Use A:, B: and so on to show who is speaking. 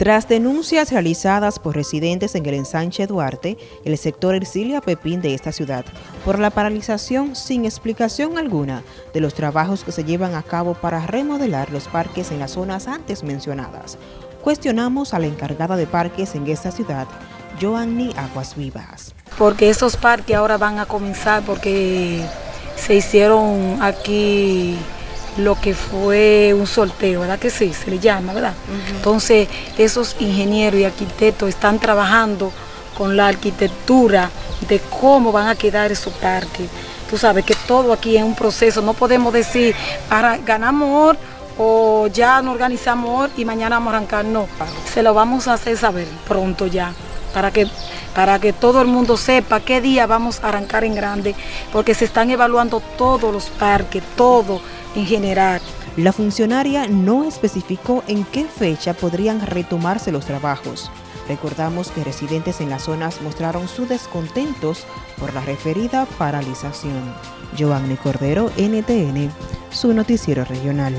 A: Tras denuncias realizadas por residentes en el ensanche Duarte, el sector Ercilia Pepín de esta ciudad, por la paralización sin explicación alguna de los trabajos que se llevan a cabo para remodelar los parques en las zonas antes mencionadas, cuestionamos a la encargada de parques en esta ciudad, Joanny Aguas Vivas.
B: Porque esos parques ahora van a comenzar porque se hicieron aquí lo que fue un sorteo, ¿verdad que sí? Se le llama, ¿verdad? Entonces, esos ingenieros y arquitectos están trabajando con la arquitectura de cómo van a quedar esos parques. Tú sabes que todo aquí es un proceso, no podemos decir, para ganamos o ya nos organizamos y mañana vamos a arrancar, no. Se lo vamos a hacer saber pronto ya, para que para que todo el mundo sepa qué día vamos a arrancar en grande, porque se están evaluando todos los parques, todo en general.
A: La funcionaria no especificó en qué fecha podrían retomarse los trabajos. Recordamos que residentes en las zonas mostraron su descontentos por la referida paralización. Giovanni Cordero, NTN, su noticiero regional.